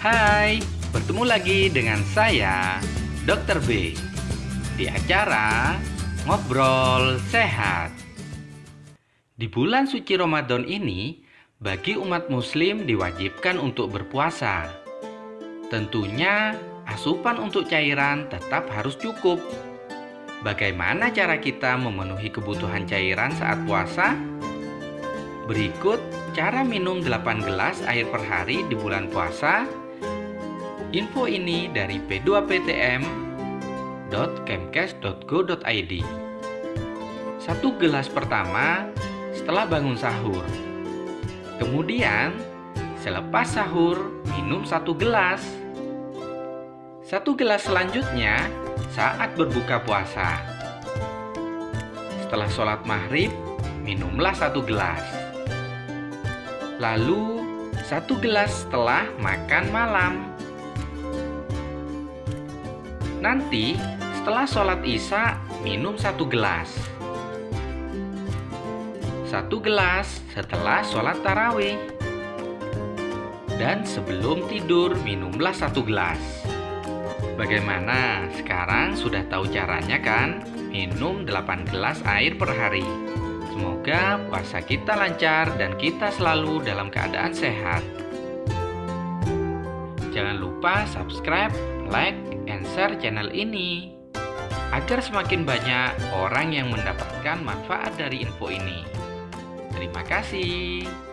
Hai, bertemu lagi dengan saya, Dr. B, di acara Ngobrol Sehat. Di bulan suci Ramadan ini, bagi umat muslim diwajibkan untuk berpuasa. Tentunya, asupan untuk cairan tetap harus cukup. Bagaimana cara kita memenuhi kebutuhan cairan saat puasa? Berikut cara minum 8 gelas air per hari di bulan puasa Info ini dari p2ptm.kemkes.go.id Satu gelas pertama setelah bangun sahur. Kemudian selepas sahur minum satu gelas. Satu gelas selanjutnya saat berbuka puasa. Setelah sholat maghrib minumlah satu gelas. Lalu satu gelas setelah makan malam Nanti setelah sholat isya minum satu gelas. Satu gelas setelah sholat tarawih. Dan sebelum tidur minumlah satu gelas. Bagaimana? Sekarang sudah tahu caranya kan? Minum 8 gelas air per hari. Semoga puasa kita lancar dan kita selalu dalam keadaan sehat. Jangan lupa subscribe, like, share channel ini agar semakin banyak orang yang mendapatkan manfaat dari info ini. Terima kasih.